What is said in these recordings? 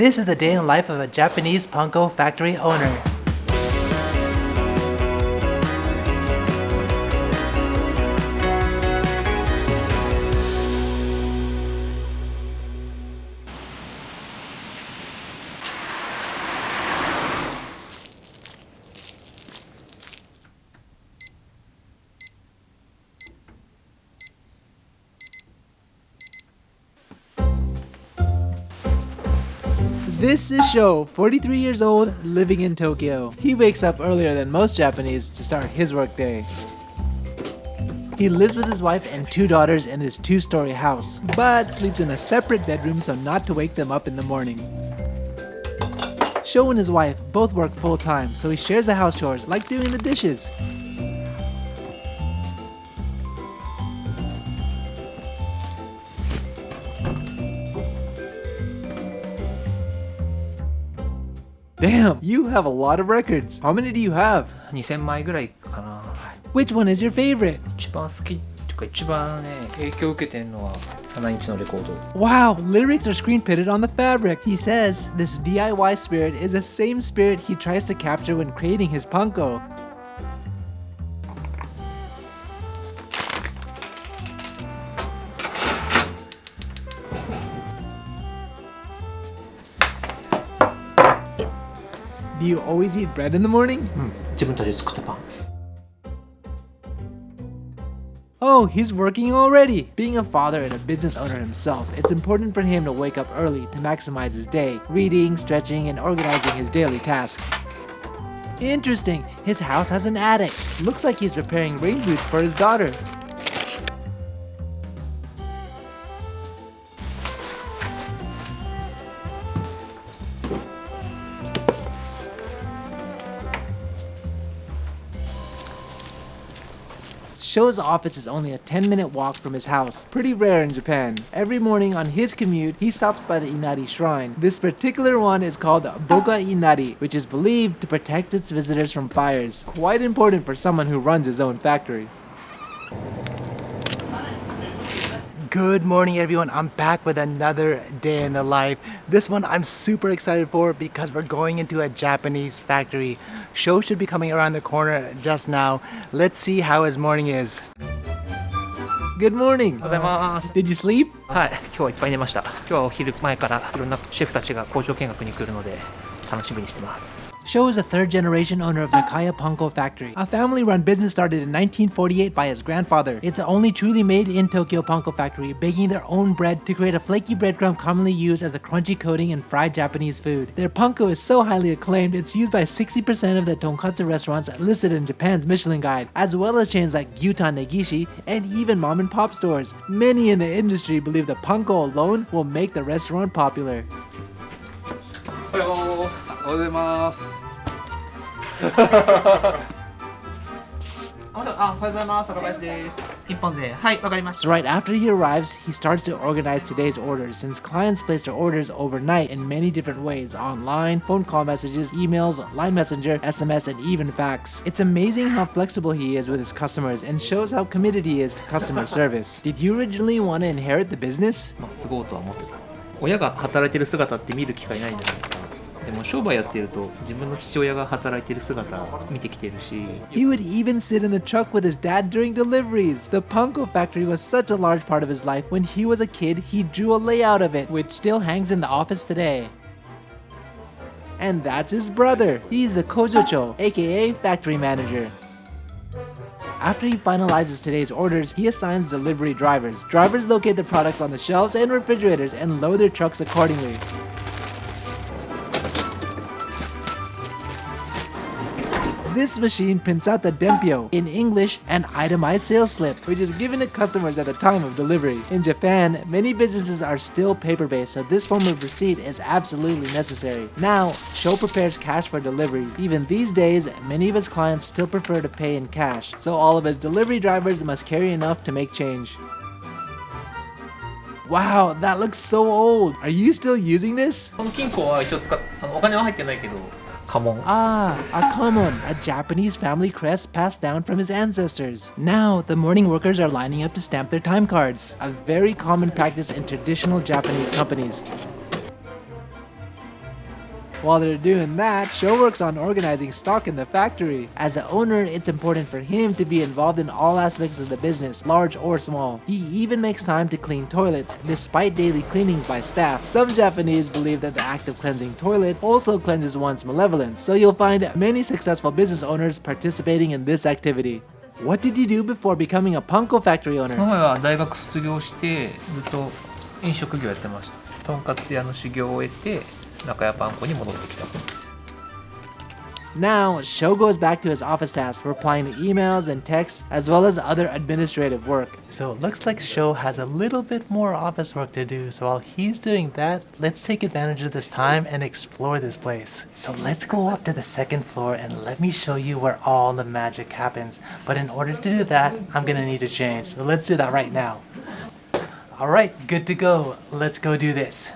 This is the day in life of a Japanese Panko factory owner. This is Sho, 43 years old, living in Tokyo. He wakes up earlier than most Japanese to start his workday. He lives with his wife and two daughters in his two-story house, but sleeps in a separate bedroom so not to wake them up in the morning. Sho and his wife both work full-time, so he shares the house chores like doing the dishes. Damn, you have a lot of records. How many do you have? 2000枚ぐらいかな。Which one is your favorite? 一番好きとか一番ね、影響を受けてるのは7インチのレコード。Wow, lyrics are screen printed on the fabric. He says, this DIY spirit is the same spirit he tries to capture when creating his panko. Do you always eat bread in the morning? 自分たちで作ったパン Oh, he's working already! Being a father and a business owner himself, it's important for him to wake up early to maximize his day, reading, stretching, and organizing his daily tasks. Interesting, his house has an attic. Looks like he's preparing rain boots for his daughter. Sho's office is only a 10 minute walk from his house, pretty rare in Japan. Every morning on his commute, he stops by the Inari shrine. This particular one is called Boga Inari, which is believed to protect its visitors from fires. Quite important for someone who runs his own factory. Good morning everyone, I'm back with another day in the life. This one I'm super excited for because we're going into a Japanese factory. Sho should be coming around the corner just now. Let's see how his morning is. Good morning! Did you sleep? はい、今日はいっぱい寝ました。今日はお昼前からいろんなシェフたちが工場見学に来るので、Sho is a third generation owner of Nakaya Panko Factory, a family run business started in 1948 by his grandfather. It's the only truly made in Tokyo Panko Factory, baking their own bread to create a flaky breadcrumb commonly used as a crunchy coating in fried Japanese food. Their panko is so highly acclaimed, it's used by 60% of the tonkatsu restaurants listed in Japan's Michelin Guide, as well as chains like Gyutan Negishi and even mom and pop stores. Many in the industry believe the panko alone will make the restaurant popular. おはようおはようございます。あ、おはようございます。坂林です。一本で。はい、わかりまし So right after he arrives, he starts to organize today's orders since clients place their orders overnight in many different ways online, phone call messages, emails, line messenger, SMS, and even fax. It's amazing how flexible he is with his customers and shows how committed he is to customer service. Did you originally want to inherit the business? た。まあ、継ごうとは思ってた。親が働いてる姿って見る機会ないじゃないですか。 でも商売やってると自分の父親が働いてる姿見てきてるし。He would even sit in the truck with his dad during deliveries. The Panko factory was such a large part of his life. When he was a kid he drew a layout of it Which still hangs in the office today. And that's his brother. He's the Kojocho aka factory manager. After he finalizes today's orders, he assigns delivery drivers. Drivers locate the products on the shelves and refrigerators and load their trucks accordingly. This machine prints out the denpyo in English an itemized sales slip, which is given to customers at the time of delivery. In Japan, many businesses are still paper-based, so this form of receipt is absolutely necessary. Now, Sho prepares cash for delivery. Even these days, many of his clients still prefer to pay in cash, so all of his delivery drivers must carry enough to make change. Wow, that looks so old. Are you still using this? 家紋 Ah, a kamon, a Japanese family crest passed down from his ancestors. Now, the morning workers are lining up to stamp their time cards, a very common practice in traditional Japanese companies. While they're doing that, Sho works on organizing stock in the factory. As the owner, it's important for him to be involved in all aspects of the business, large or small. He even makes time to clean toilets, despite daily cleanings by staff. Some Japanese believe that the act of cleansing toilet also cleanses one's malevolence, so you'll find many successful business owners participating in this activity. What did you do before becoming a panko factory owner? その前は大学卒業してずっと飲食業やってました。とんかつ屋の修行を終えて 中屋パン粉に戻ってきた Now, Sho goes back to his office tasks, replying to emails and texts, as well as other administrative work. So it looks like Sho has a little bit more office work to do, so while he's doing that, let's take advantage of this time and explore this place. So let's go up to the second floor and let me show you where all the magic happens. But in order to do that, I'm gonna need to change, so let's do that right now. Alright, good to go. Let's go do this.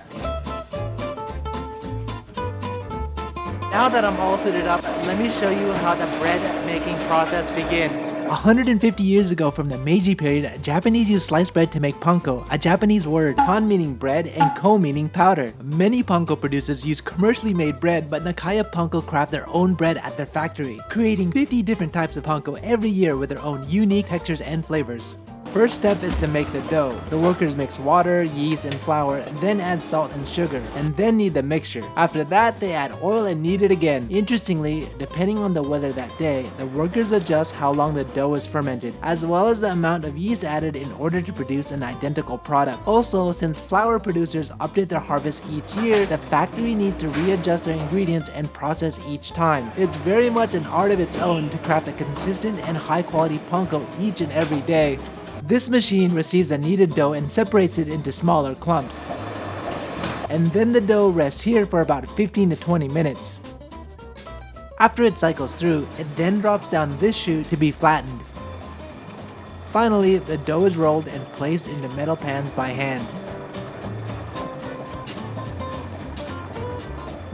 Now that I'm all suited up, let me show you how the bread making process begins. 150 years ago from the Meiji period, Japanese used sliced bread to make panko, a Japanese word, pan meaning bread and ko meaning powder. Many panko producers use commercially made bread, but Nakaya Panko craft their own bread at their factory, creating 50 different types of panko every year with their own unique textures and flavors. First step is to make the dough. The workers mix water, yeast, and flour, then add salt and sugar, and then knead the mixture. After that, they add oil and knead it again. Interestingly, depending on the weather that day, the workers adjust how long the dough is fermented, as well as the amount of yeast added in order to produce an identical product. Also, since flour producers update their harvest each year, the factory needs to readjust their ingredients and process each time. It's very much an art of its own to craft a consistent and high quality panko each and every day. This machine receives a kneaded dough and separates it into smaller clumps. And then the dough rests here for about 15 to 20 minutes. After it cycles through, it then drops down this chute to be flattened. Finally, the dough is rolled and placed into metal pans by hand.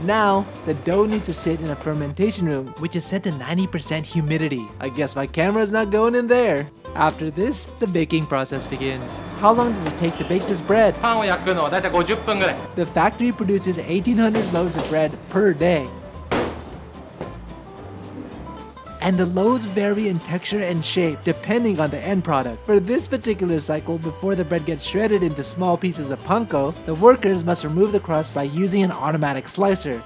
Now, the dough needs to sit in a fermentation room, which is set to 90% humidity. I guess my camera's not going in there. After this, the baking process begins. How long does it take to bake this bread? The factory produces 1800 loaves of bread per day. And the loaves vary in texture and shape depending on the end product. For this particular cycle, before the bread gets shredded into small pieces of panko, the workers must remove the crust by using an automatic slicer.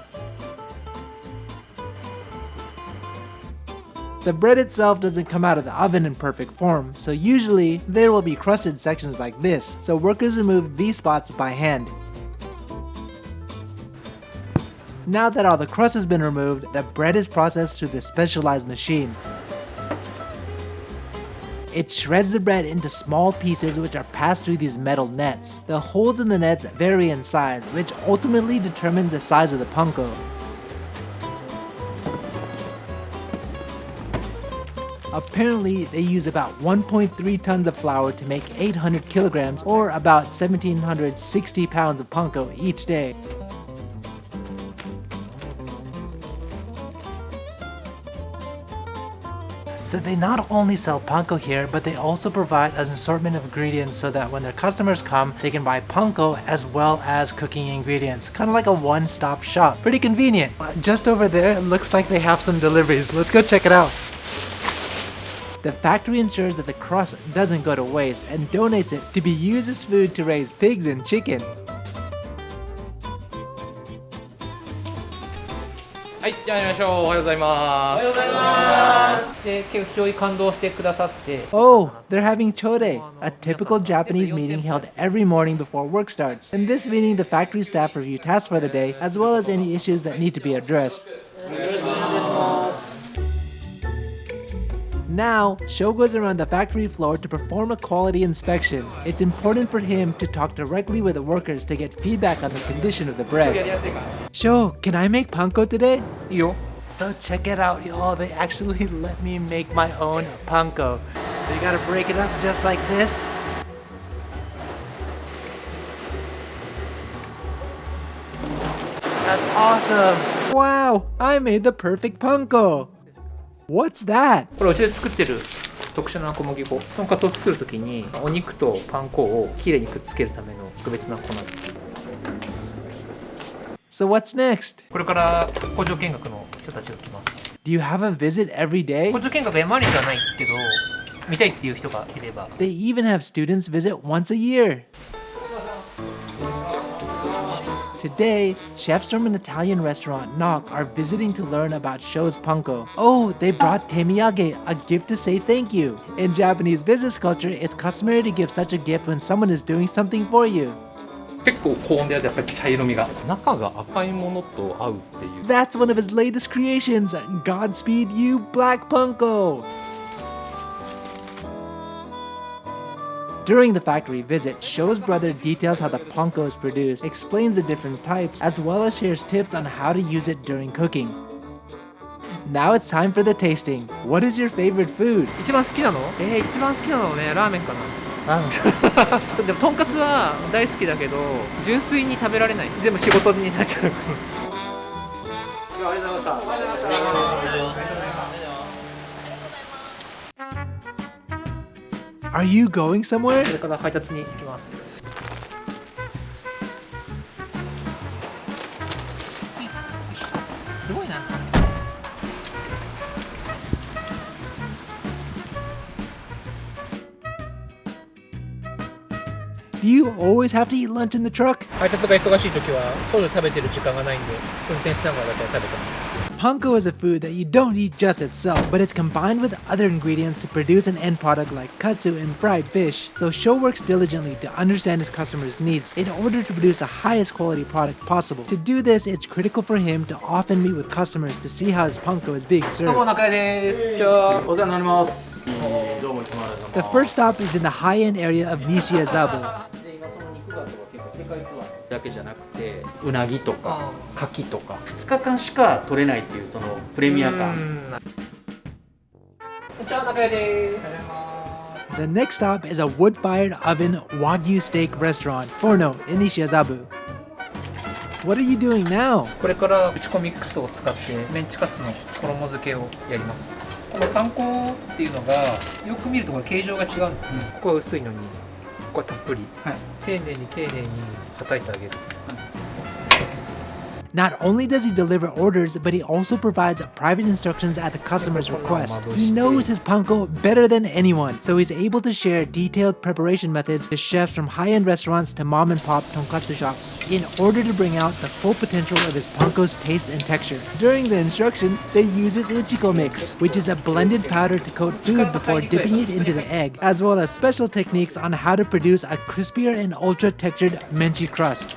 The bread itself doesn't come out of the oven in perfect form, so usually there will be crusted sections like this, so workers remove these spots by hand. Now that all the crust has been removed, the bread is processed through the specialized machine. It shreds the bread into small pieces which are passed through these metal nets. The holes in the nets vary in size, which ultimately determines the size of the panko. Apparently, they use about 1.3 tons of flour to make 800 kilograms or about 1760 pounds of panko each day. So they not only sell panko here, but they also provide an assortment of ingredients so that when their customers come, they can buy panko as well as cooking ingredients. Kind of like a one-stop shop. Pretty convenient. Just over there, it looks like they have some deliveries. Let's go check it out. The factory ensures that the crust doesn't go to waste and donates it to be used as food to raise pigs and chicken. はいじゃあやりましょうおはようございますおはようございますで結構非常に感動してくださって Oh, they're having chode, a typical Japanese meeting held every morning before work starts. In this meeting, the factory staff review tasks for the day, as well as any issues that need to be addressed. now, Sho goes around the factory floor to perform a quality inspection. It's important for him to talk directly with the workers to get feedback on the condition of the bread. Sho, can I make panko today? Yo. So check it out y'all, they actually let me make my own panko. So you gotta break it up just like this. That's awesome! Wow, I made the perfect panko! What's that? これうちで作ってる特殊な小麦粉とんかつを作るときにお肉とパン粉をきれいにくっつけるための特別な粉です So what's next? これから工場見学の人たちが来ます Do you have a visit every day? 工場見学毎日はないけど見たいっていう人がいれば They even have students visit once a year. Today, chefs from an Italian restaurant, Knock, are visiting to learn about Sho's panko. Oh, they brought temiyage, a gift to say thank you. In Japanese business culture, it's customary to give such a gift when someone is doing something for you. That's one of his latest creations, Godspeed You Black Punko! During the factory visit, Sho's brother details how the panko is produced, explains the different types, as well as shares tips on how to use it during cooking. Now it's time for the tasting. What is your favorite food? 一番好きなのえー、一番好きなのね、ラーメンかな。でもとんかつは大好きだけど純粋に食べられない全部仕事になっちゃう Are you going somewhere? これから配達に行きます。すごいな。Do you always have to eat lunch in the truck? 配達が忙しい時は外で食べてる時間がないんで運転しながらだけ食べてます。Panko is a food that you don't eat just itself, but it's combined with other ingredients to produce an end product like katsu and fried fish. So Sho works diligently to understand his customers' needs in order to produce the highest quality product possible. To do this, it's critical for him to often meet with customers to see how his panko is being served. The first stop is in the high-end area of Nishiazabu. だけじゃなくてうなぎとか牡蠣とか2日間しか取れないっていうそのプレミア感。じゃあ中江です。The next stop is a wood-fired oven Wagyu steak restaurant, Forno, in Nishiazabu. What are you doing now? これから打ち込みクスを使ってメンチカツの衣付けをやりますこのパン粉っていうのがよく見るところ形状が違うんですね、ここは薄いのにこたっぷり、丁寧に丁寧に叩いてあげる、Not only does he deliver orders, but he also provides private instructions at the customer's request. He knows his panko better than anyone, so he's able to share detailed preparation methods to chefs from high-end restaurants to mom-and-pop tonkatsu shops in order to bring out the full potential of his panko's taste and texture. During the instruction, they use his uchiko mix, which is a blended powder to coat food before dipping it into the egg, as well as special techniques on how to produce a crispier and ultra-textured menchi crust.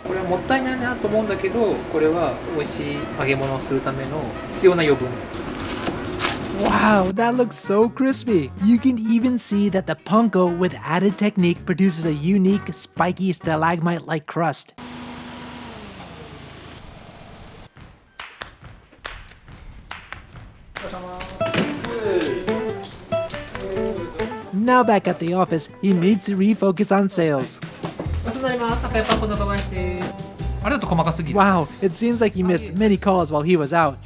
これはもったいないなと思うんだけどこれは美味しい揚げ物をするための必要な余分です Wow, that looks so crispy. You can even see that the panko with added technique produces a unique, spiky stalagmite-like crust. Now back at the office, he needs to refocus on sales. Wow, it seems like you missed many calls while he was out.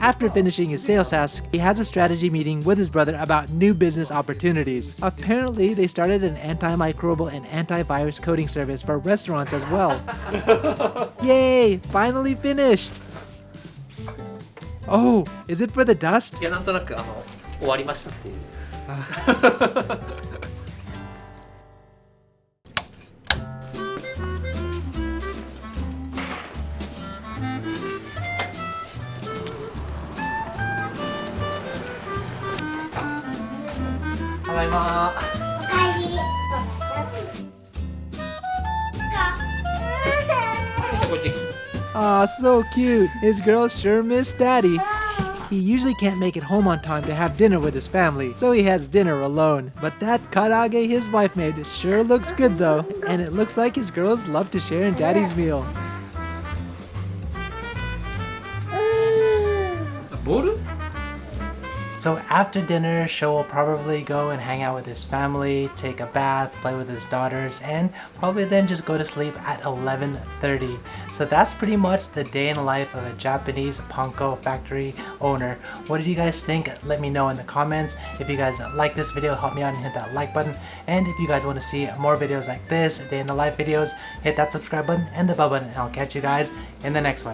After finishing his sales task, he has a strategy meeting with his brother about new business opportunities. Apparently, they started an antimicrobial and antivirus coating service for restaurants as well. Yay! Finally finished! Oh, is it for the dust? Yeah, ただいまおかえりじゃこっち so cute. His girls sure miss daddy. He usually can't make it home on time to have dinner with his family, so he has dinner alone. But that karaage his wife made sure looks good though, and it looks like his girls love to share in daddy's meal. A boru? So after dinner, Sho will probably go and hang out with his family, take a bath, play with his daughters, and probably then just go to sleep at 11.30. So that's pretty much the day in the life of a Japanese Panko factory owner. What did you guys think? Let me know in the comments. If you guys like this video, help me out and hit that like button. And if you guys want to see more videos like this, day in the life videos, hit that subscribe button and the bell button and I'll catch you guys in the next one.